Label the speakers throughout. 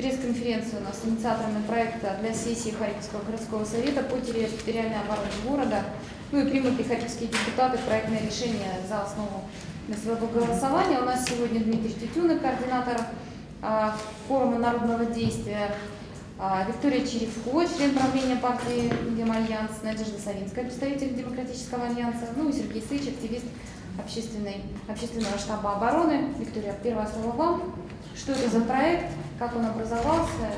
Speaker 1: пресс-конференцию у нас с инициаторами проекта для сессии Харьковского городского совета по территориальной обороне города. Ну и примут ли харьковские депутаты проектное решение за основу для своего голосования. У нас сегодня Дмитрий Тютюнов, координатор а, форума народного действия, а, Виктория Черевко, член правления партии Демальянс, Надежда Савинская, представитель Демократического альянса, ну и Сергей Сыч, активист общественной, общественного штаба обороны. Виктория, первое слово вам. Что это за проект, как он образовался?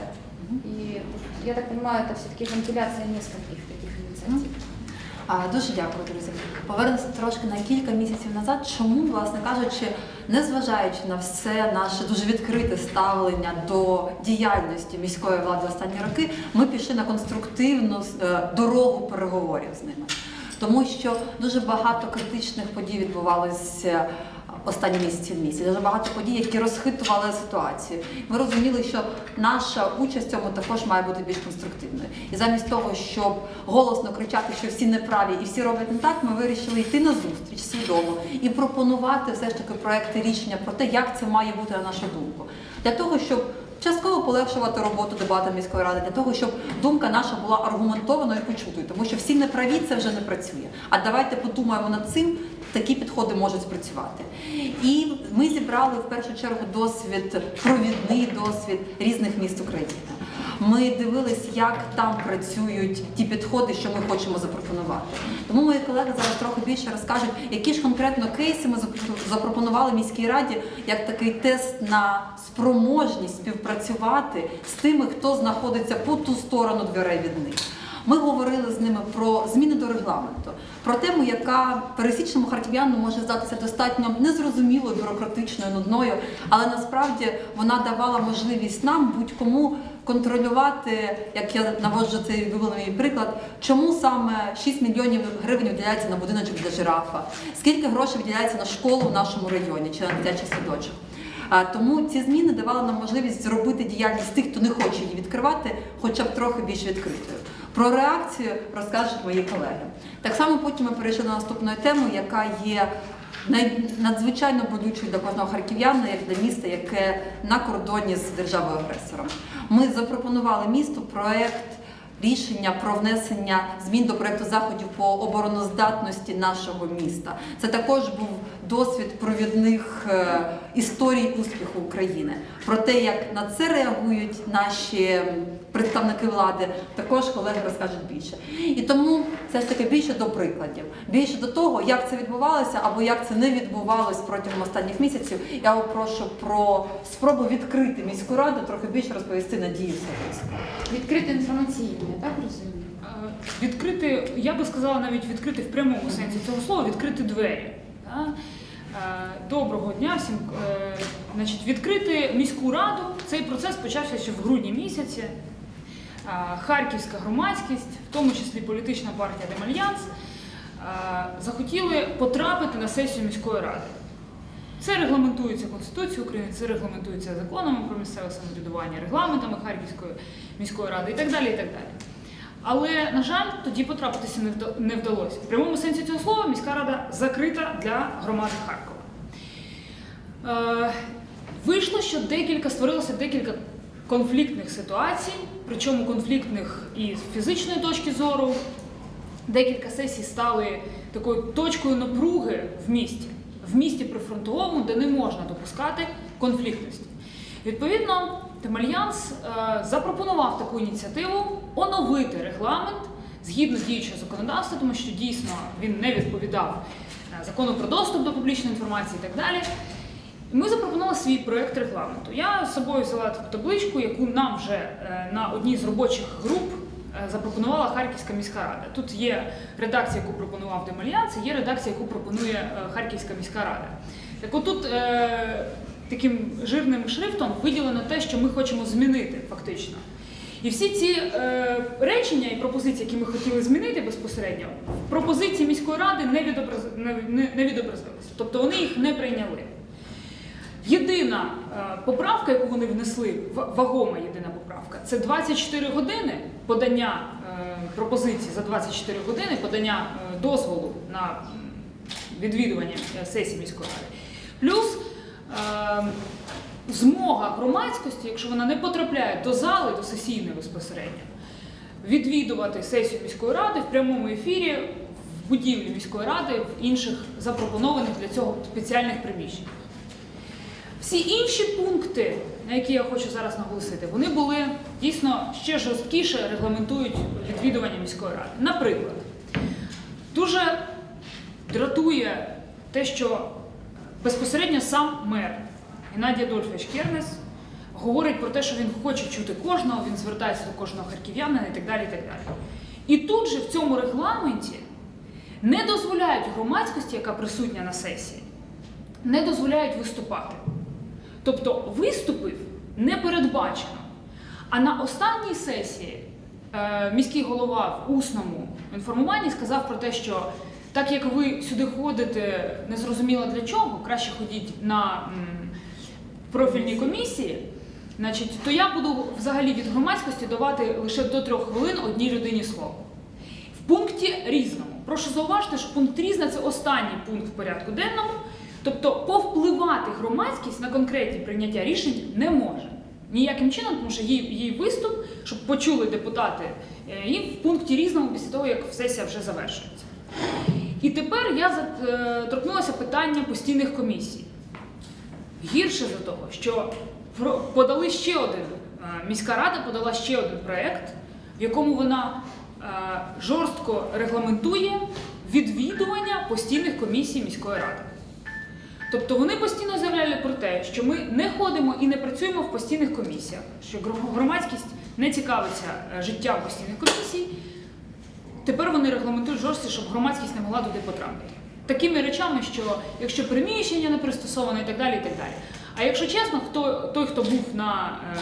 Speaker 1: И я так понимаю, это все-таки компиляция нескольких таких инициатив.
Speaker 2: А, Дуже дякую, друзі. Повернемося трошки на кілька місяців назад. Чому, власне кажучи, незважаючи на все наше дуже відкрите ставлення до діяльності міської влади останні роки, ми пішли на конструктивну е, дорогу переговорів з ними. Тому що дуже багато критичних подій відбувалося останні місяці в місті. Дуже багато подій, які розхитували ситуацію. Ми розуміли, що наша участь в цьому також має бути більш конструктивною. І замість того, щоб голосно кричати, що всі неправі і всі роблять не так, ми вирішили йти на зустріч свідомо і пропонувати все ж таки проекти рішення про те, як це має бути на нашу думку, для того, щоб частково полегшувати роботу дебатам міської ради для того, щоб думка наша була аргументованою і почутою, тому що всі неправі це вже не працює. А давайте подумаємо над цим. Такі підходи можуть спрацювати. І ми зібрали в першу чергу досвід, провідний досвід різних міст України. Ми дивились, як там працюють ті підходи, що ми хочемо запропонувати. Тому мої колеги зараз трохи більше розкажуть, які ж конкретно кейси ми запропонували міській раді як такий тест на спроможність співпрацювати з тими, хто знаходиться по ту сторону дверей від них. Ми говорили з ними про зміни до регламенту, про тему, яка пересічному харків'яну може здатися достатньо незрозумілою, бюрократичною, нудною, але насправді вона давала можливість нам будь-кому контролювати, як я наводжу цей виволений приклад, чому саме 6 мільйонів гривень виділяється на будиночок для жирафа, скільки грошей виділяється на школу в нашому районі чи на дитячий садочок. Тому ці зміни давали нам можливість зробити діяльність тих, хто не хоче її відкривати, хоча б трохи більш відкритою. Про реакцію розкажуть мої колеги. Так само потім ми перейшли на наступну тему, яка є надзвичайно болючою для кожного харків'яна, як для міста, яке на кордоні з державою агресором. Ми запропонували місту проект рішення про внесення змін до проекту заходів по обороноздатності нашого міста. Це також був досвід провідних е, історій успіху України. Про те, як на це реагують наші представники влади, також колеги розкажуть більше. І тому це ж таки більше до прикладів, більше до того, як це відбувалося або як це не відбувалось протягом останніх місяців. Я попрошу про спробу відкрити міську раду, трохи більше розповісти Надію Савицьку.
Speaker 1: Відкрити інформаційне, так розумію?
Speaker 3: Відкрити, я би сказала, навіть відкрити в прямому сенсі цього слова, відкрити двері. Доброго дня всім. Е, значить, Відкрити міську раду. Цей процес почався ще в грудні місяці. Харківська громадськість, в тому числі політична партія Демальянс, захотіли потрапити на сесію міської ради. Це регламентується Конституцією України, це регламентується законами про місцеве самоврядування, регламентами Харківської міської ради і так далі. і так далі. Але, на жаль, тоді потрапитися не вдалося. В прямому сенсі цього слова міська рада закрита для громади Харкова. Е, вийшло, що декілька створилося декілька конфліктних ситуацій, причому конфліктних і з фізичної точки зору. Декілька сесій стали такою точкою напруги в місті, в місті прифронтовому, де не можна допускати конфліктності. Відповідно, Темальянс е, запропонував таку ініціативу оновити регламент згідно діючого законодавства, тому що дійсно він не відповідав е, закону про доступ до публічної інформації і так далі. Ми запропонували свій проєкт регламенту. Я з собою взяла таку табличку, яку нам вже е, на одній з робочих груп запропонувала Харківська міська рада. Тут є редакція, яку пропонував Демальянс, є редакція, яку пропонує Харківська міська рада. Так отут таким жирним шрифтом виділено те, що ми хочемо змінити фактично. І всі ці е, речення і пропозиції, які ми хотіли змінити безпосередньо, пропозиції міської ради не, відобраз... не, не відобразилися. Тобто вони їх не прийняли. Єдина е, поправка, яку вони внесли, вагома єдина поправка, це 24 години подання е, пропозиції за 24 години подання е, дозволу на відвідування е, сесії міської ради. Плюс змога громадськості, якщо вона не потрапляє до зали, до сесійної безпосередньо, відвідувати сесію міської ради в прямому ефірі в будівлі міської ради в інших запропонованих для цього спеціальних приміщеннях. Всі інші пункти, на які я хочу зараз наголосити, вони були дійсно ще жорсткіше регламентують відвідування міської ради. Наприклад, дуже дратує те, що безпосередньо сам мер Геннадій Адольфович Кернес говорить про те, що він хоче чути кожного, він звертається до кожного харків'янина і так далі. І, так далі. і тут же в цьому регламенті не дозволяють громадськості, яка присутня на сесії, не дозволяють виступати. Тобто виступів не передбачено. А на останній сесії е, міський голова в усному інформуванні сказав про те, що так як ви сюди ходите незрозуміло для чого, краще ходіть на профільні комісії, значить, то я буду взагалі від громадськості давати лише до трьох хвилин одній людині слово. В пункті різному. Прошу зауважити, що пункт різне це останній пункт в порядку денному. Тобто повпливати громадськість на конкретні прийняття рішень не може. Ніяким чином, тому що її, її виступ, щоб почули депутати, е, і в пункті різному після того, як сесія вже завершується. І тепер я е, торкнулася питання постійних комісій. Гірше за того, що подали ще один, е, міська рада подала ще один проєкт, в якому вона е, жорстко регламентує відвідування постійних комісій міської ради. Тобто вони постійно заявляли про те, що ми не ходимо і не працюємо в постійних комісіях, що громадськість не цікавиться життям постійних комісій. Тепер вони регламентують жорстко, щоб громадськість не могла туди потрапити. Такими речами, що якщо приміщення не пристосоване і так далі, і так далі. А якщо чесно, хто той, хто був на е,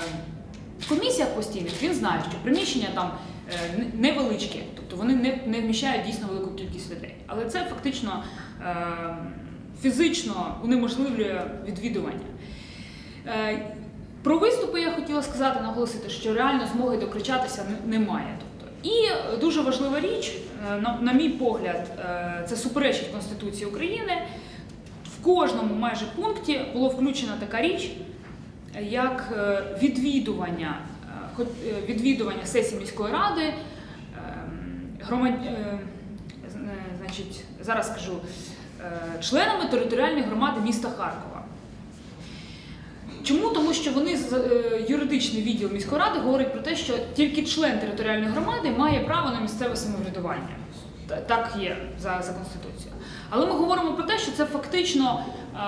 Speaker 3: комісіях постійних, він знає, що приміщення там е, не- невеличкі, тобто вони не, не вміщають дійсно велику кількість людей. Але це фактично е, фізично унеможливлює відвідування. Е, Про виступи я хотіла сказати, наголосити, що реально змоги докричатися не- немає. І дуже важлива річ, е, на, мій погляд, е, це суперечить Конституції України. В кожному майже пункті було включена така річ, як е, відвідування, відвідування сесії міської ради, ем, громад... значить, зараз скажу, членами територіальної громади міста Харкова. Чому? Тому що вони е, юридичний відділ міської ради говорить про те, що тільки член територіальної громади має право на місцеве самоврядування. Так є за, за конституцією. Але ми говоримо про те, що це фактично е,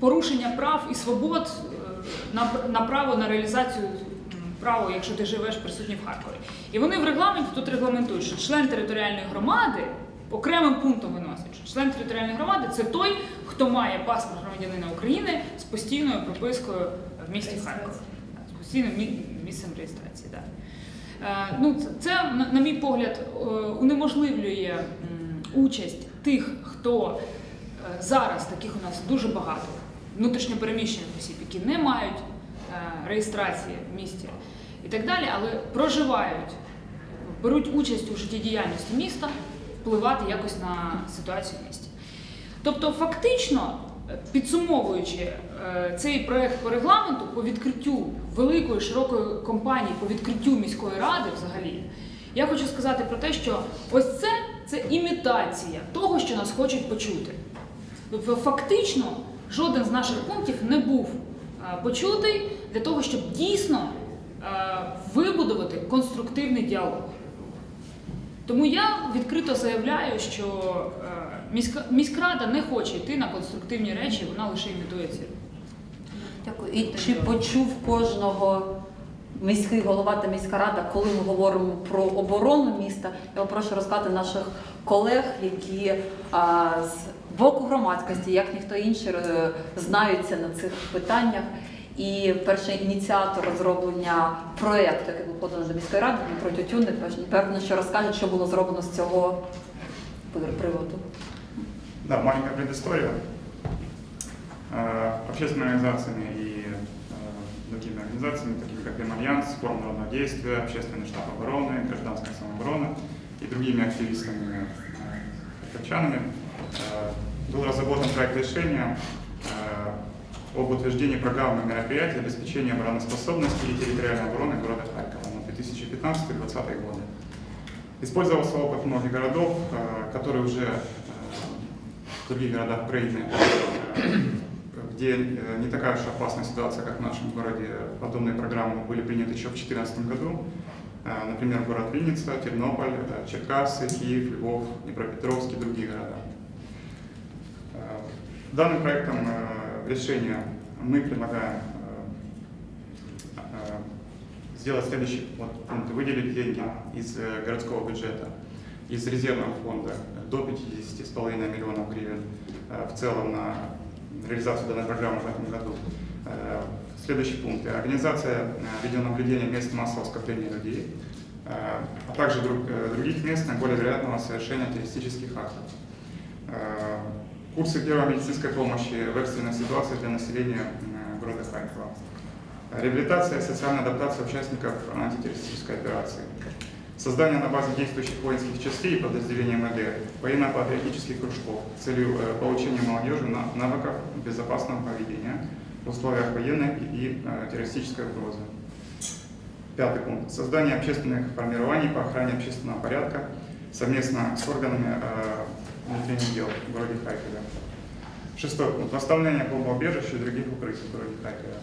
Speaker 3: порушення прав і свобод е, на, на право на реалізацію права, якщо ти живеш присутній в Харкові. І вони в регламенті тут регламентують, що член територіальної громади окремим пунктом виносить, член територіальної громади це той, хто має паспорт громадянина України з постійною пропискою в місті Харкові. З постійним місцем реєстрації. Да. Е, Ну, це- на, мій погляд, е, унеможливлює участь тих, хто е, зараз таких у нас дуже багато внутрішньопереміщених осіб, які не мають реєстрації в місті і так далі, але проживають, беруть участь у життєдіяльності міста, впливати якось на ситуацію в місті. Тобто, фактично, підсумовуючи е, цей проект по регламенту по відкриттю великої широкої кампанії по відкриттю міської ради, взагалі, я хочу сказати про те, що ось це це імітація того, що нас хочуть почути. Тобто, фактично, жоден з наших пунктів не був е, почутий для того, щоб дійсно е, вибудувати конструктивний діалог. Тому я відкрито заявляю, що е, міськрада не хоче йти на конструктивні речі, вона лише імітує ці.
Speaker 2: Дякую. І чи почув кожного міський голова та міська рада, коли ми говоримо про оборону міста? Я прошу розказати наших колег, які а, з боку громадськості, як ніхто інший, е, знаються на цих питаннях. І перший ініціатор розроблення проєкту, який був поданий до міської ради, Дмитро Тютюн, певно, що розкаже, що було зроблено з цього приводу.
Speaker 4: Да, маленькая предыстория. Э, Общественными организациями и э, другими организациями, такими как Альянс, Форум народного действия, Общественный штаб обороны, Гражданская самооборона и другими активистами, э, харьковчанами, э, был разработан проект решения, э, об утверждении программы мероприятий обеспечения обороноспособности и территориальной обороны города Харькова на 2015-2020 годы. Использовался опыт многих городов, э, которые уже э, в других городах Украины, э, где не такая уж опасная ситуация, как в нашем городе. Подобные программы были приняты еще в 2014 году. Например, город Винница, Тернополь, Черкассы, Киев, Львов, Днепропетровск и другие города. Данным проектом решения мы предлагаем э, э, сделать следующий вот, пункт. Выделить деньги из э, городского бюджета, из резервного фонда до 50,5 миллионов гривен в целом на реализацию данной программы в этом году. Следующий пункт. Организация видеонаблюдения мест массового скопления людей, а также друг- других мест наиболее вероятного совершения террористических актов. Курсы первой медицинской помощи в экстренной ситуации для населения города Харькова. Реабилитация и социальная адаптация участников антитеррористической операции. Создание на базе действующих воинских частей и подразделений МВД военно-патриотических кружков с целью э, получения молодежи на- навыков безопасного поведения в условиях военной и э, террористической угрозы. Пятый пункт. Создание общественных формирований по охране общественного порядка совместно с органами э, внутренних дел в городе. Шестой пункт. Восстановление бомбоубежищ и других укрытий в городе Харькове.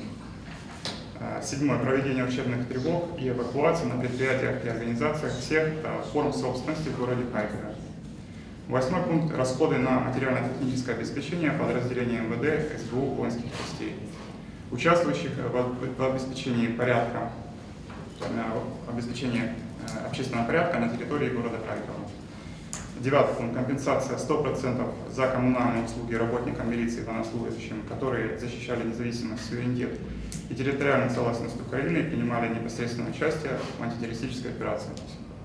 Speaker 4: Э, Седьмое. Проведение учебных тревог и эвакуации на предприятиях и организациях всех форм собственности в городе Харькове. Восьмой пункт. Расходы на материально-техническое обеспечение подразделений МВД, СБУ, воинских частей, участвующих в в обеспечении порядка, э, обеспечении э, общественного порядка на территории города Харькова. Девятый пункт. Компенсация 100% за коммунальные услуги работникам милиции и военнослужащим, которые защищали независимость, суверенитет и территориальную целостность Украины и принимали непосредственное участие в антитеррористической операции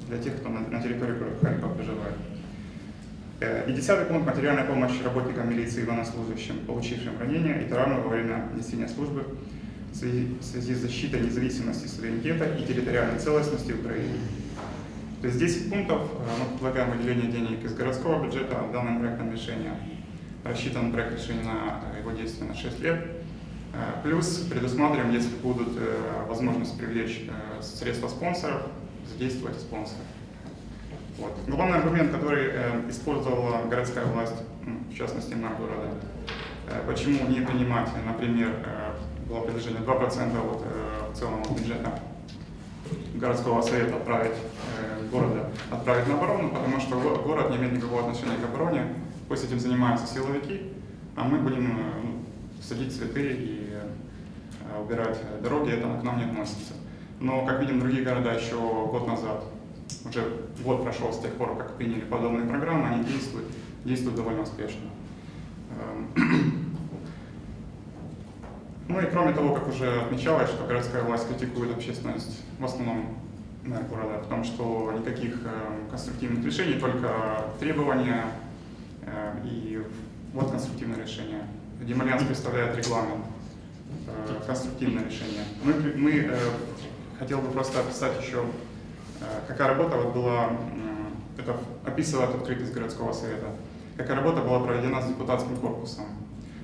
Speaker 4: для тех, кто на, территории Харькова проживает. Э, И десятый пункт – материальная помощь работникам милиции и военнослужащим, получившим ранения и травмы во время несения службы в связи с защитой независимости, суверенитета и территориальной целостности Украины. То есть 10 пунктов, э, мы предлагаем выделение денег из городского бюджета данным проектом решения. Рассчитан проект решения на э, его действие на 6 лет. Э, Плюс предусматриваем, если будут возможность привлечь средства спонсоров, задействовать спонсоров. Вот. Главный аргумент, который использовала городская власть, в частности мэр города, почему не принимать, например, было предложение 2% от э, целого бюджета городского совета отправить города отправить на оборону, потому что го- город не имеет никакого отношения к обороне, пусть этим занимаются силовики, а мы будем э, ну, садить цветы и э, убирать дороги, это к нам не относится. Но, как видим, другие города еще год назад, уже год прошел с тех пор, как приняли подобные программы, они действуют, действуют довольно успешно. Эм, Ну и кроме того, как уже отмечалось, что городская власть критикует общественность, в основном города, в том, что никаких э, конструктивных решений, только требования э, и вот конструктивное решение. Демальянс представляет регламент, э, конструктивное решение. Мы, мы хотел бы просто описать еще, какая работа вот была, это описывает открытость городского совета, какая работа была проведена с депутатским корпусом.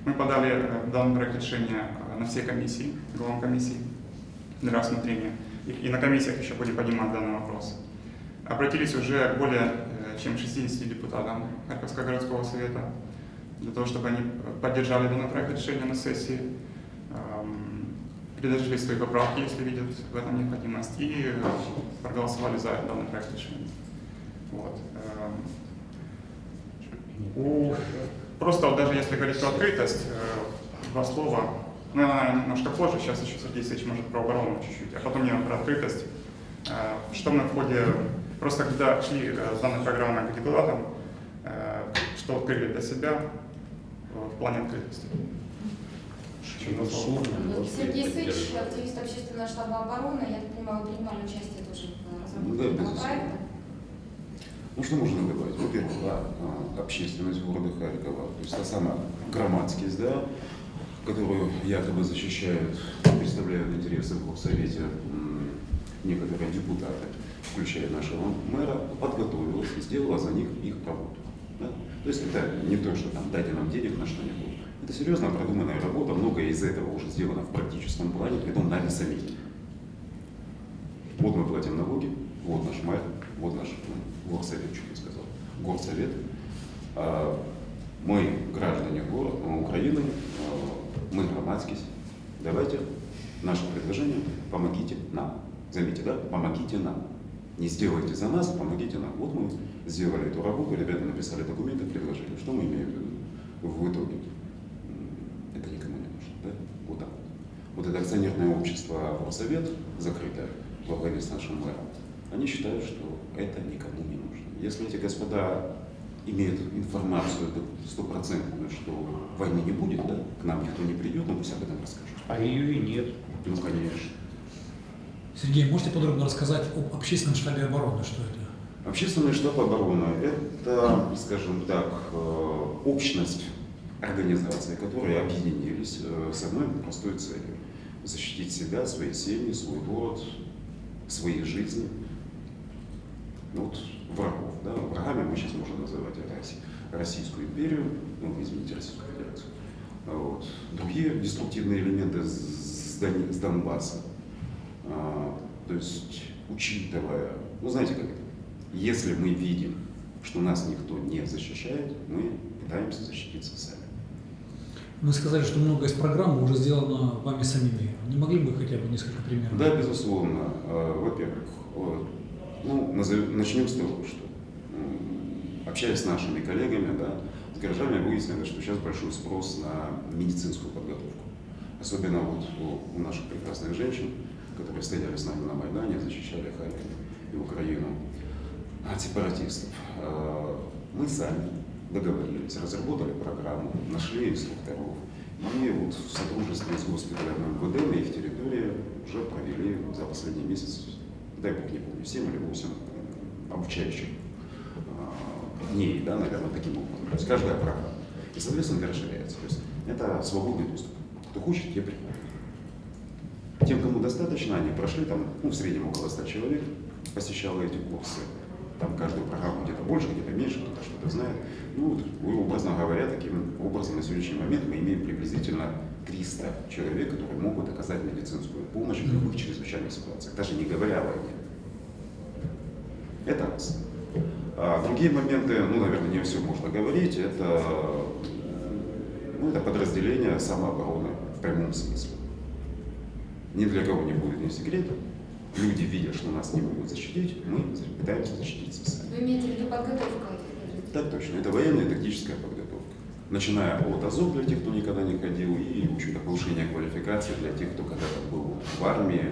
Speaker 4: Мы подали данный проект решения на все комиссии, главам комиссии для рассмотрения. И, на комиссиях еще будем поднимать данный вопрос. Обратились уже более э, чем 60 депутатам Харьковского городского совета для того, чтобы они поддержали данный проект решения на сессии, эм, предложили свои поправки, если видят в этом необходимость, и проголосовали за данный проект решения. Вот. эм. У Просто вот даже если говорить про открытость, э, два слова, ну, она немножко позже, сейчас еще Сергей Алексеевич может про оборону чуть-чуть, а потом я про открытость. Э, Что мы в ходе, просто когда шли э, с данной программой к депутатам, э, что открыли для себя в плане открытости? Слова.
Speaker 1: Ну, Сергей Сыч, активист общественного штаба обороны, я так понимаю, вы принимали участие тоже в разработке
Speaker 5: Да,
Speaker 1: проекта.
Speaker 5: Ну что можно добавить? Во-первых, да, а, общественность города Харькова, то есть та самая громадскость, да, которую якобы защищают, представляют интересы в Совете некоторые депутаты, включая нашего мэра, подготовилась и сделала за них их работу. да. То есть это не то, что там дайте нам денег на что-нибудь. Это серьезно продуманная работа, многое из этого уже сделано в практическом плане, притом нами самими. Вот мы платим налоги, вот наш мэр, вот наш ну, горсовет, чуть не сказал, горсовет. А, Мы граждане города, Украины, мы громадские. Давайте наше предложение, помогите нам. Заметьте, да, помогите нам. Не сделайте за нас, помогите нам. Вот мы сделали эту работу, ребята написали документы, предложили. Что мы имеем в виду в итоге? Это никому не нужно, да? Вот так вот. Это акционерное общество Горсовет, закрытое, во главе с нашим мэром, они считают, что это никому не нужно. Если эти господа имеют информацию стопроцентную, что войны не будет, да, к нам никто не придет, ну пусть об этом расскажут.
Speaker 6: А ее и нет.
Speaker 5: Ну, конечно.
Speaker 7: Сергей, можете подробно рассказать об общественном штабе обороны, что это?
Speaker 5: Общественный штаб обороны – это, скажем так, э, общность организаций, которые объединились э, с одной простой целью – защитить себя, свои семьи, свой город, свои жизни вот, врагов. Да? Врагами мы сейчас можем называть Росси- Российскую империю, ну, извините, Российскую Федерацию. Вот. Другие деструктивные элементы с, Дон- с Донбасса. А, то есть, учитывая, ну знаете как это, если мы видим, что нас никто не защищает, мы пытаемся защититься сами.
Speaker 7: Вы сказали, что многое из программы уже сделано вами самими. Не могли бы хотя бы несколько примеров?
Speaker 5: Да, безусловно. А, Во-первых, ну, назов- начнем с того, что общаясь с нашими коллегами, да, с горожанами выяснилось, что сейчас большой спрос на медицинскую подготовку. Особенно вот у, у наших прекрасных женщин, которые стояли с нами на Майдане, защищали Харьков и Украину от сепаратистов. А, Мы сами договорились, разработали программу, нашли инструкторов. И вот в сотрудничестве с госпиталем МВД на их территории уже провели за последний месяц, дай бог не помню, 7 или 8 обучающих а, дней, да, наверное, таким образом. То есть каждая программа. И, соответственно, расширяется. То есть это свободный доступ. Кто хочет, те приходят. Тем, кому достаточно, они прошли, там, ну, в среднем около 100 человек посещало эти курсы. Там каждую программу где-то больше, где-то меньше, кто-то что-то знает. Ну, вот, образно говоря, таким образом на сегодняшний момент мы имеем приблизительно 300 человек, которые могут оказать медицинскую помощь в любых чрезвычайных ситуациях, даже не говоря о войне. Это раз. А другие моменты, ну, наверное, не все можно говорить, это, ну, это подразделение самообороны в прямом смысле. Ни для кого не будет ни секретом. Люди видят, что нас не могут защитить, мы пытаемся защититься сами.
Speaker 1: Вы имеете в виду подготовку?
Speaker 5: Так точно, это военная и тактическая подготовка. Начиная от АЗОВ для тех, кто никогда не ходил, и, в общем-то, повышение квалификации для тех, кто когда-то был в армии,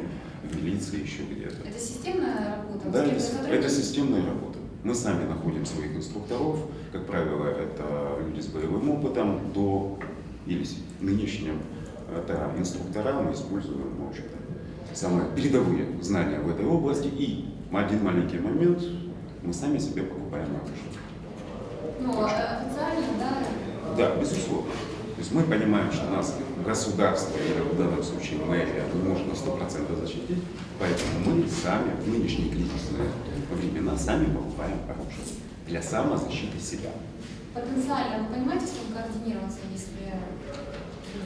Speaker 5: в милиции, еще где-то.
Speaker 1: Это системная работа?
Speaker 5: Да, это, это системная работа. Мы сами находим своих инструкторов, как правило, это люди с боевым опытом, до или нынешним это инструктора, мы используем, в общем-то, самые передовые знания в этой области. И один маленький момент, мы сами себе покупаем оружие.
Speaker 1: Ну, а официально, да?
Speaker 5: Да, безусловно. То есть мы понимаем, что нас государство, или в данном случае мэрия, не может на 100% защитить, поэтому мы сами в нынешние кризисные времена сами покупаем оружие для самозащиты себя.
Speaker 1: Потенциально, вы понимаете, с кем координироваться, если...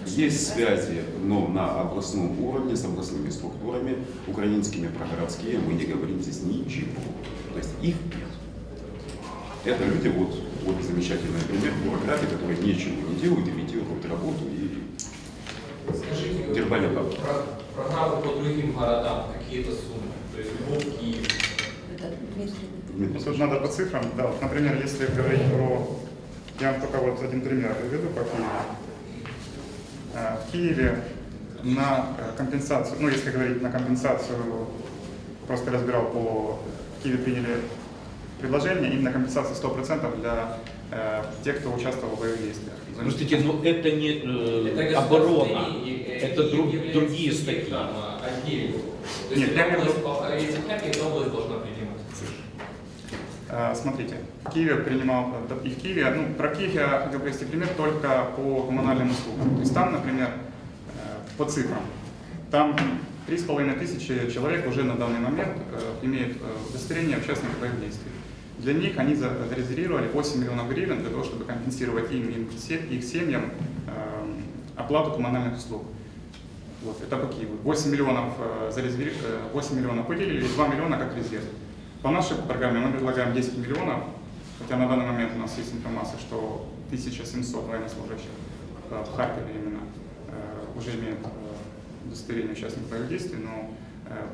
Speaker 5: Есть связи но на областном уровне с областными структурами, украинскими, прогородские, мы не говорим здесь ничего. То есть их нет. Это люди, вот, вот замечательный пример, бюрократы, которые ничего не делают, имитируют работу и
Speaker 8: Скажите,
Speaker 5: Дербаня Павла.
Speaker 8: про- программы по другим городам, какие-то суммы? То есть Львов, Киев.
Speaker 4: Тут надо по цифрам, да, вот, например, если говорить про, я вам только вот один пример приведу по Киеву. Э, В Киеве на э, компенсацию, ну если говорить на компенсацию, просто разбирал по, в Киеве приняли предложение именно компенсация 100% для э, тех, кто участвовал в боевых действиях.
Speaker 6: Подождите, но это не э,
Speaker 8: Это
Speaker 6: оборона, это друг- другие статьи.
Speaker 8: а, отдельно. То
Speaker 4: Нет,
Speaker 8: есть
Speaker 4: я имею
Speaker 8: область, область должна принимать.
Speaker 4: Э, Смотрите, в Киеве принимал, и в Киеве, ну, про Киев я хотел привести пример только по коммунальным услугам. То есть там, например, э, по цифрам, там 3,5 тысячи человек уже на данный момент э, имеют удостоверение участников боевых действий. Для них они за- зарезервировали 8 миллионов гривен для того, чтобы компенсировать им и их семьям эм, оплату коммунальных услуг. Вот, это по Киеву. 8 миллионов, э, зарезерви- э, 8 миллионов выделили, и 2 миллиона как резерв. По нашей программе мы предлагаем 10 миллионов, хотя на данный момент у нас есть информация, что 1700 военнослужащих э, в Харькове именно э, уже имеют э, удостоверение участников боевых действий, но э,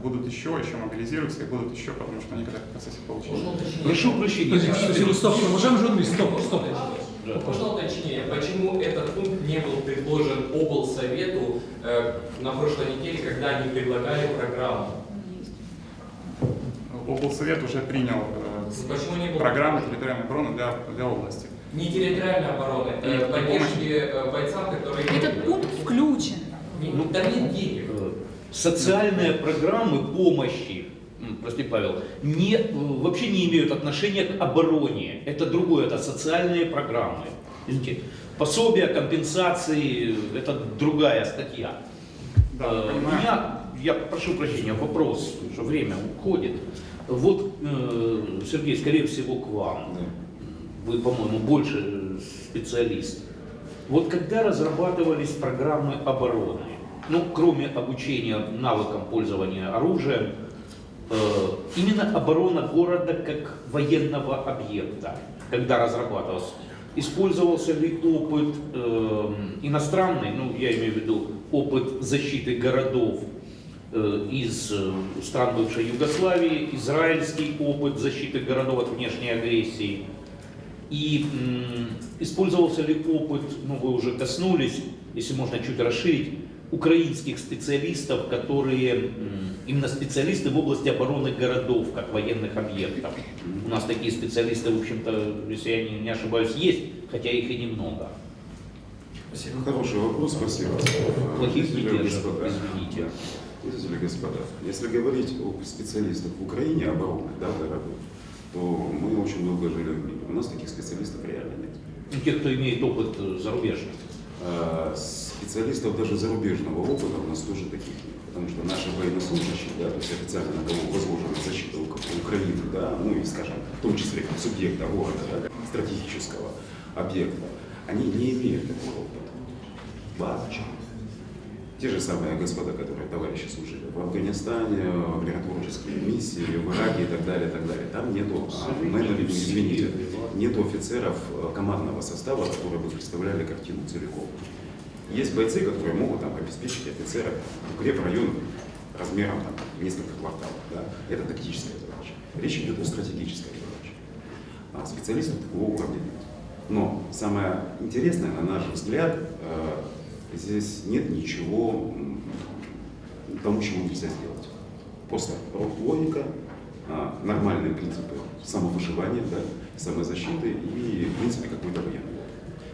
Speaker 4: будут еще, еще мобилизируются и будут еще, потому что они когда в процессе получили.
Speaker 6: Прошу прощения.
Speaker 7: Стоп, уважаемый журналист, стоп, стоп.
Speaker 8: Можно уточнение, почему этот пункт не был предложен облсовету э, на прошлой неделе, когда они предлагали программу?
Speaker 4: Облсовет уже принял э,
Speaker 8: Ну, Почему не было?
Speaker 4: программу территориальной обороны для, для области.
Speaker 8: Не территориальной обороны,
Speaker 4: И
Speaker 8: э,
Speaker 4: помощи.
Speaker 8: поддержки э, бойцам, которые...
Speaker 3: Этот пункт включен.
Speaker 8: Ну, там нет денег.
Speaker 6: Социальные программы помощи, прости, Павел, не, вообще не имеют отношения к обороне. Это другое, это социальные программы. Извините, пособия, компенсации, это другая статья.
Speaker 4: Да,
Speaker 6: Э, У меня, я прошу прощения, вопрос, что время уходит. Вот, э, Сергей, скорее всего, к вам.
Speaker 5: Да.
Speaker 6: Вы, по-моему, больше специалист. Вот когда разрабатывались программы обороны, ну, кроме обучения навыкам пользования оружием, э, именно оборона города как военного объекта, когда разрабатывалась, использовался ли опыт э, иностранный, ну, я имею в виду опыт защиты городов э, из э, стран бывшей Югославии, израильский опыт защиты городов от внешней агрессии, и м, использовался ли опыт, ну вы уже коснулись, если можно чуть расширить, украинских специалистов, которые именно специалисты в области обороны городов, как военных объектов. У нас такие специалисты, в общем-то, если я не, не ошибаюсь, есть, хотя их и немного.
Speaker 5: Хороший вопрос, спасибо.
Speaker 6: Плохих не держат, извините.
Speaker 5: Видите ли, господа, если говорить о специалистах в Украине, обороны, да, дорогой, то мы очень долго жили в мире. У нас таких специалистов реально нет.
Speaker 6: Ну, Те, кто имеет опыт э, зарубежный.
Speaker 5: А Специалистов даже зарубежного опыта у нас тоже таких нет. Потому что наши военнослужащие, да, то есть официально на кого возложена защита Ук- Украины, да, ну и, скажем, в том числе как субъекта города, да, стратегического объекта, они не имеют такого опыта. Вообще. Те же самые господа, которые товарищи служили в Афганистане, в миротворческие миссии, в Ираке и так далее, и так далее. Там нету, а, менеджеров, извините, нету офицеров э, командного состава, которые бы представляли картину целиком. Есть бойцы, которые могут там, обеспечить офицера укрепрайон размером там, несколько кварталов. Да? Это тактическая задача. Речь идет о стратегической задаче. А специалистов такого уровня нет. Но самое интересное, на наш взгляд, э, здесь нет ничего тому, чего нельзя сделать. Просто логика, а, нормальные принципы самовыживания, да, самозащиты и, в принципе, какой-то военный.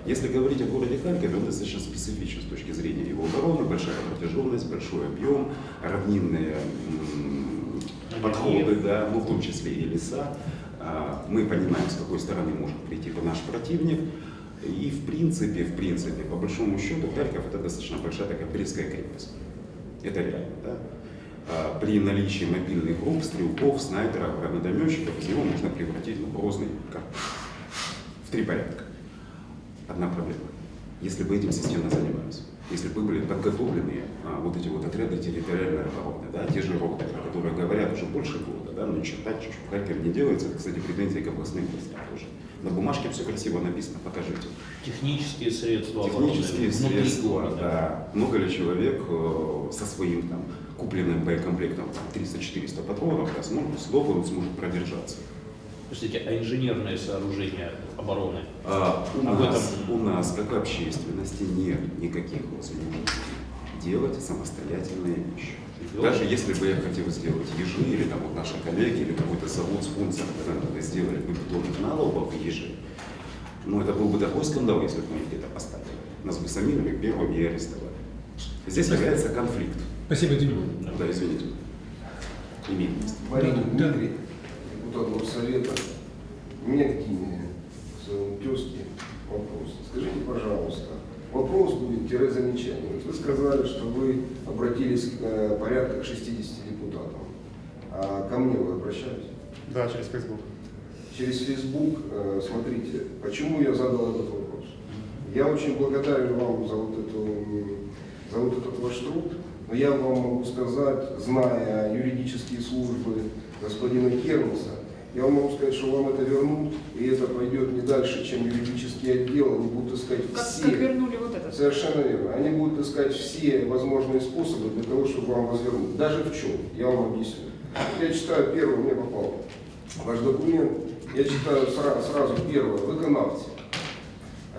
Speaker 5: Если говорить о городе Харькове, он достаточно специфичен с точки зрения его обороны, большая протяженность, большой объем, равнинные подходы, да, ну, в том числе и леса. А, Мы понимаем, с какой стороны может прийти наш противник. И в принципе, в принципе, по большому счету, Харьков это достаточно большая такая Брестская крепость. Это реально, да? А, При наличии мобильных групп, стрелков, снайперов, гранатометчиков, его можно превратить в грозный как в три порядка. Одна проблема. Если бы этим системно занимались, если бы были подготовлены а, вот эти вот отряды территориальной обороны, да, те же роты, которые говорят уже больше года, да, но ни черта чуть в Харькове не делается, это, кстати, претензии к областным властям тоже. На бумажке все красиво написано, покажите.
Speaker 6: Технические средства
Speaker 5: Технические средства,
Speaker 6: города.
Speaker 5: да. Много ли человек э, со своим там купленным боекомплектом там, 300-400 патронов да, сможет, он сможет продержаться?
Speaker 6: Простите, а инженерные сооружения обороны?
Speaker 5: А, у,
Speaker 6: Об
Speaker 5: нас,
Speaker 6: этом-
Speaker 5: у нас, как общественности, нет никаких возможностей делать самостоятельные вещи. Даже если бы я хотел сделать ежи, или там вот наши коллеги, или какой-то завод, спонсор, когда сделали бы бетонных налобов ежи, ну это был бы такой скандал, если бы мы их где-то поставили. Нас бы самими первыми и арестовали. Здесь является конфликт.
Speaker 7: Спасибо, Дим.
Speaker 5: Да, извините. Имеет место.
Speaker 9: Марина
Speaker 7: Да.
Speaker 9: Дмитрий, депутат Горсовета. У меня такие к своему тезке вопросы. Скажите, пожалуйста, вопрос будет тире замечание. Вот вы сказали, что вы обратились к э, порядка к 60 депутатам. А ко мне вы обращались?
Speaker 4: Да, через Facebook.
Speaker 9: Через Facebook, э, смотрите, почему я задал этот вопрос. Я очень благодарен вам за вот, эту, за вот этот ваш труд. Но я вам могу сказать, зная юридические службы господина Кернеса, я вам могу сказать, что вам это вернут, и это пойдет не дальше, чем юридический отдел. Они будут искать
Speaker 3: Как,
Speaker 9: все...
Speaker 3: как вернули вот это.
Speaker 9: Совершенно верно. Они будут искать все возможные способы для того, чтобы вам возвернуть. Даже в чем? Я вам объясню. Я читаю первый, мне попал ваш документ. Я читаю сразу, сразу первое. Виконавці.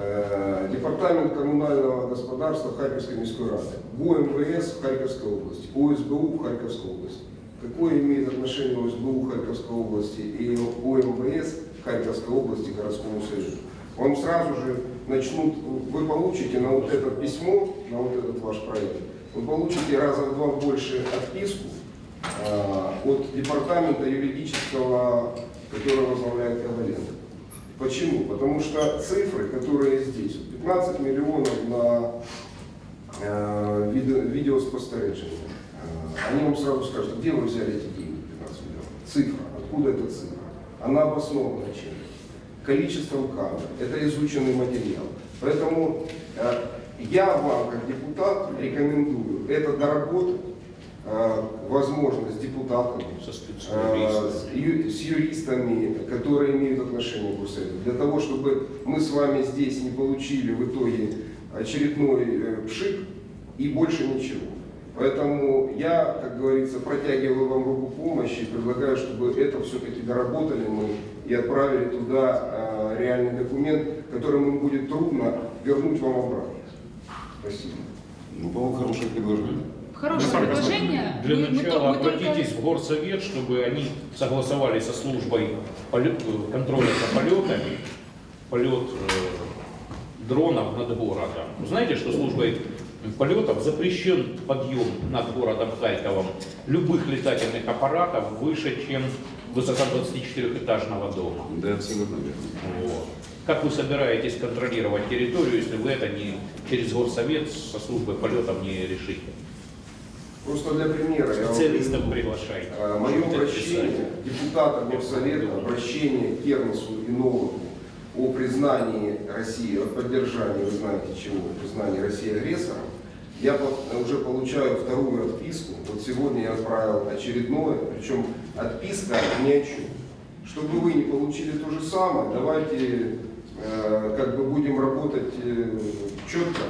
Speaker 9: Э, Департамент коммунального господарства Харьковской міської ради. ГУМВС в Харьковской области. ОСБУ в Харьковской области. Какое имеет отношение ОСБУ Харьковской области и ОМВС Харьковской области городскому совету? Вам сразу же начнут, вы получите на вот это письмо, на вот этот ваш проект, вы получите раза в два больше отписку а, от департамента юридического, который возглавляет Коваленко. Почему? Потому что цифры, которые здесь, 15 миллионов на э, видео, видеоспостережение, э, они вам сразу скажут, где вы взяли эти деньги, 15 миллионов? Цифра, откуда эта цифра? Она обоснована чем? Количеством камер, это изученный материал. Поэтому э, я вам, как депутат, рекомендую это доработать, э, возможно, с депутатами,
Speaker 6: Со
Speaker 9: э, с ю- с юристами, которые имеют отношение к Госсовету, для того, чтобы мы с вами здесь не получили в итоге очередной пшик и больше ничего. Поэтому я, как говорится, протягиваю вам руку помощи и предлагаю, чтобы это все-таки доработали мы и отправили туда э, реальный документ, который им будет трудно вернуть вам обратно. Спасибо.
Speaker 5: Ну, по-моему, хорошее предложение.
Speaker 3: Хорошее
Speaker 4: Ну,
Speaker 3: предложение.
Speaker 6: Для
Speaker 3: Мы-
Speaker 6: начала
Speaker 3: мы только-
Speaker 6: обратитесь в горсовет, чтобы они согласовали со службой полет- контроля за полетами, полет э, дронов над городом. Знаете, что службой полетов запрещен подъем над городом Харьковом любых летательных аппаратов выше, чем высота 24-этажного дома.
Speaker 5: Да, абсолютно верно.
Speaker 6: Вот. Как вы собираетесь контролировать территорию, если вы это не через горсовет со службой полетов не решите?
Speaker 9: Просто для примера я вам
Speaker 6: приглашайте.
Speaker 9: Э, Мое обращение
Speaker 6: писать.
Speaker 9: депутата Горсовета, обращение к Кернесу и Новому о признании России, о поддержании, вы знаете чего, признании России агрессором, я уже получаю вторую отписку. Вот сегодня я отправил очередное, причем отписка ни о чем. Чтобы вы не получили то же самое, давайте э, как бы будем работать э, четко.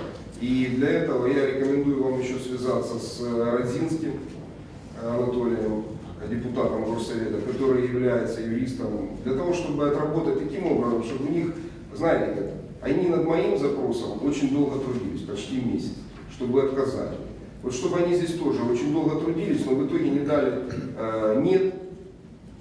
Speaker 9: И для этого я рекомендую вам еще связаться с Родзинским Анатолием, депутатом Горсовета, который является юристом, для того, чтобы отработать таким образом, чтобы у них, знаете, как, они над моим запросом очень долго трудились, почти месяц, чтобы отказать. Вот чтобы они здесь тоже очень долго трудились, но в итоге не дали э, нет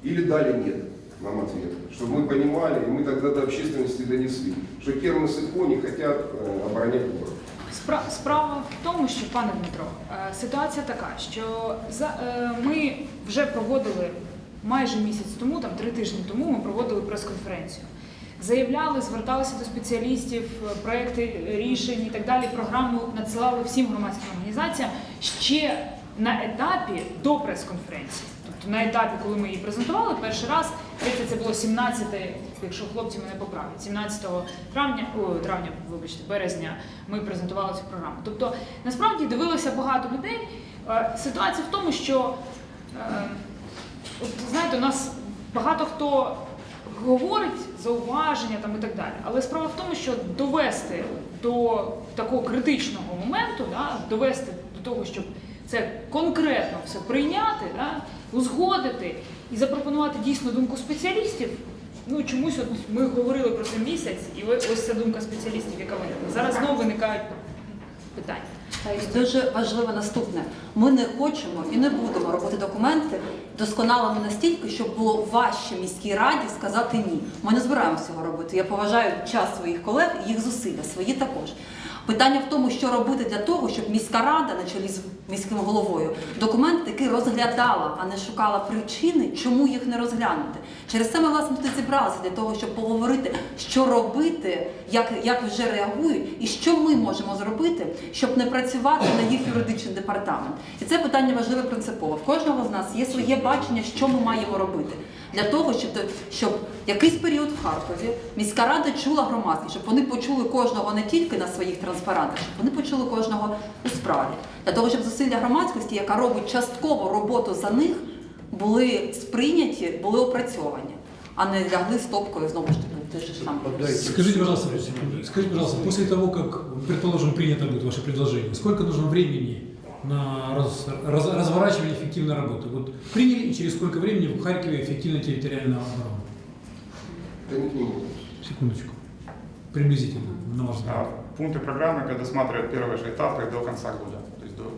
Speaker 9: или дали нет нам ответ. Чтобы мы понимали, и мы тогда до общественности донесли, что Кернес и Ко не хотят э, оборонять город.
Speaker 3: Спра- Справа в тому, що пане Дмитро, е, ситуація така, що за е, ми вже проводили майже місяць тому, там три тижні тому, ми проводили прес-конференцію. Заявляли, зверталися до спеціалістів, е, проекти рішень і так далі. Програму надсилали всім громадським організаціям ще на етапі до прес-конференції. Тобто на етапі, коли ми її презентували, перший раз, це було 17, якщо хлопці мене поправлять, 17 травня, о, травня, вибачте, березня, ми презентували цю програму. Тобто, насправді дивилося багато людей. Е, Ситуація в тому, що е, знаєте, у нас багато хто говорить зауваження там і так далі. Але справа в тому, що довести до такого критичного моменту, да, довести до того, щоб це конкретно все прийняти, да, узгодити і запропонувати дійсно думку спеціалістів. Ну чомусь от ми говорили про це місяць, і ось ця думка спеціалістів, яка виникла. Зараз знову виникають питання.
Speaker 2: І Дуже важливе наступне. Ми не хочемо і не будемо робити документи досконалими настільки, щоб було важче міській раді сказати ні. Ми не збираємося цього робити. Я поважаю час своїх колег і їх зусилля, свої також. Питання в тому, що робити для того, щоб міська рада на чолі з міським головою, документ, який розглядала, а не шукала причини, чому їх не розглянути. Через це ми власне тут зібралися для того, щоб поговорити, що робити, як, як вже реагують, і що ми можемо зробити, щоб не працювати на їх юридичний департамент. І це питання важливе принципово. В кожного з нас є своє бачення, що ми маємо робити. Для того, щоб, щоб якийсь період в Харкові міська рада чула громадськість, щоб вони почули кожного не тільки на своїх транспарантах, щоб вони почули кожного у справі. Для того, щоб зусилля громадськості, яка робить частково роботу за них, були сприйняті, були опрацьовані, а не лягли стопкою знову ж таки. Те ж саме.
Speaker 7: Скажите, пожалуйста, скажите, пожалуйста, после того, как, предположим, принято будет ваше предложение, сколько нужно времени на раз- раз- разворачивание эффективной работы? Вот приняли, и через сколько времени в Харькове эффективно территориальная оборона?
Speaker 9: Это не к нему.
Speaker 7: Секундочку. Приблизительно, на ваш
Speaker 4: А,
Speaker 7: взгляд.
Speaker 4: Пункты программы предусматривают первые же этапы до конца года.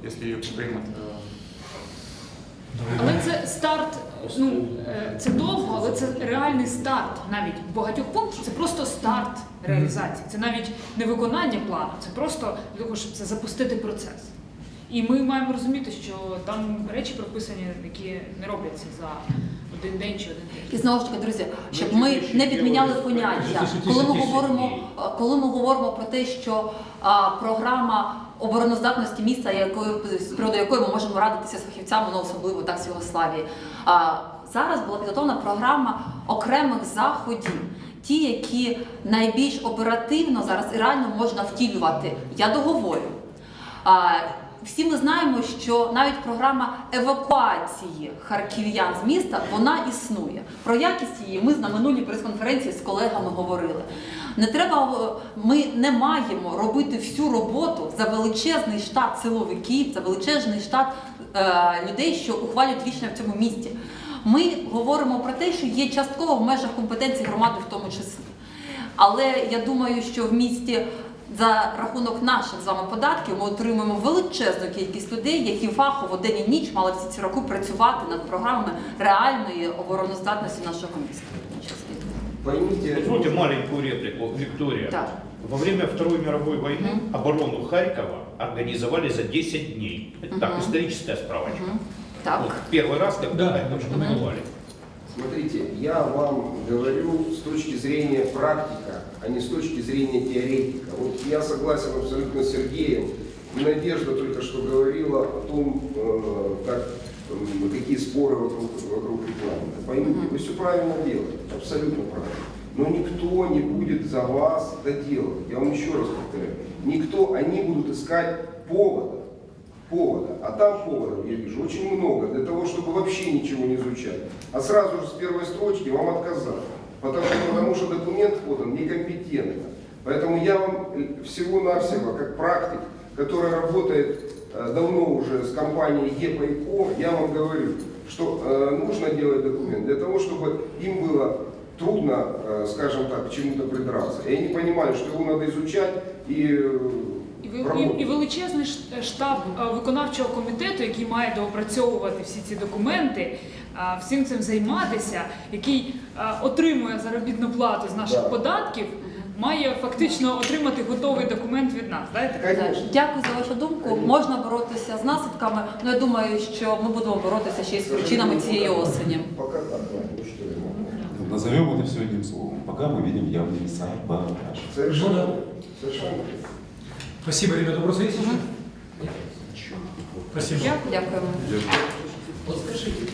Speaker 4: Если ее примут
Speaker 3: Але це старт, ну е, це довго, але це реальний старт навіть багатьох пунктів. Це просто старт реалізації. Це навіть не виконання плану, це просто для того, щоб це запустити процес. І ми маємо розуміти, що там речі прописані, які не робляться за один день чи один
Speaker 2: І знову ж таки, друзі, щоб ми не підміняли поняття, коли ми говоримо, коли ми говоримо про те, що а, програма обороноздатності міста, якою з приводу якої ми можемо радитися з фахівцями, ну особливо так з Югославії. А зараз була підготовлена програма окремих заходів. Ті, які найбільш оперативно зараз і реально можна втілювати. Я договорю. Всі ми знаємо, що навіть програма евакуації харків'ян з міста вона існує. Про якість її ми на минулій прес-конференції з колегами говорили. Не треба, е, ми не маємо робити всю роботу за величезний штат силовиків, за величезний штат е, людей, що ухвалюють рішення в цьому місті. Ми говоримо про те, що є частково в межах компетенції громади в тому числі. Але я думаю, що в місті за рахунок наших з вами податків ми отримуємо величезну кількість людей, які фахово день і ніч мали всі ці роки працювати над програмами реальної обороноздатності нашого міста.
Speaker 9: Поймите,
Speaker 6: Позвольте маленькую реплику, Виктория.
Speaker 2: Да.
Speaker 6: Во время Второй мировой войны
Speaker 2: Мгм.
Speaker 6: оборону Харькова организовали за 10 дней. Это так,
Speaker 2: Мгм.
Speaker 6: историческая справочка.
Speaker 2: Мгм. Так.
Speaker 6: Вот первый раз, когда
Speaker 7: Да.
Speaker 6: Харьков штурмовали.
Speaker 9: Смотрите, я вам говорю с точки зрения практика, а не с точки зрения теоретика. Вот я согласен абсолютно с Сергеем. Надежда только что говорила о том, э, как, какие споры вокруг, вокруг рекламы. Поймите, вы все правильно делаете, абсолютно правильно. Но никто не будет за вас это делать. Я вам еще раз повторяю. Никто, они будут искать повода повода. А там поводов, я вижу, очень много для того, чтобы вообще ничего не изучать. А сразу же с первой строчки вам отказали. Потому, потому что документ подан некомпетентно. Поэтому я вам э, всего-навсего, как практик, который работает э, давно уже с компанией ЕПА и КО, я вам говорю, что э, нужно делать документ для того, чтобы им было трудно, э, скажем так, к чему-то придраться. И они понимали, что его надо изучать и э,
Speaker 3: І, ви-
Speaker 9: работать.
Speaker 3: і, і величезний ш- штаб е, виконавчого комітету, який має доопрацьовувати всі ці документи, е, всім цим займатися, який е, отримує заробітну плату з наших
Speaker 9: Да.
Speaker 3: податків, має фактично отримати готовий документ від нас. Знаєте?
Speaker 9: Конечно.
Speaker 2: Дякую за вашу думку. Можна боротися з наслідками. Ну я думаю, що ми будемо боротися ще й з причинами цієї осені.
Speaker 9: Пока так, да, ну что я могу.
Speaker 5: Назовем это все одним словом. Пока мы видим явный саботаж.
Speaker 9: Совершенно, совершенно.
Speaker 7: Спасибо, ребята. Вопросы есть еще? Спасибо.
Speaker 3: Дякую.
Speaker 2: Дякуємо.
Speaker 8: Вот скажите,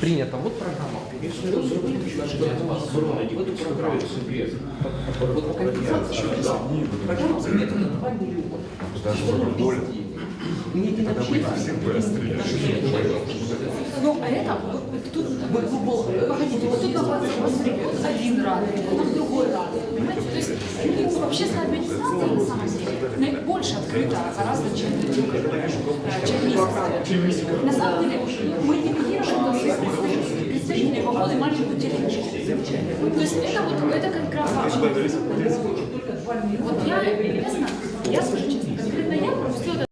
Speaker 8: принято, вот программа. Если разработчик обороны в эту программу себе вот организация, да, программа принята на 2 миллиона. Что нам без денег? Мне не
Speaker 3: Ну, а это, тут, погодите, вот тут один рад, там другой рад, понимаете? То есть ну, общественная администрация, на самом деле, больше открыта гораздо, чем, э, чем миссия. На самом деле, мы ликвидируем представители погоды маленькую деревню. То есть это вот, это как раз важно. Вот я, честно,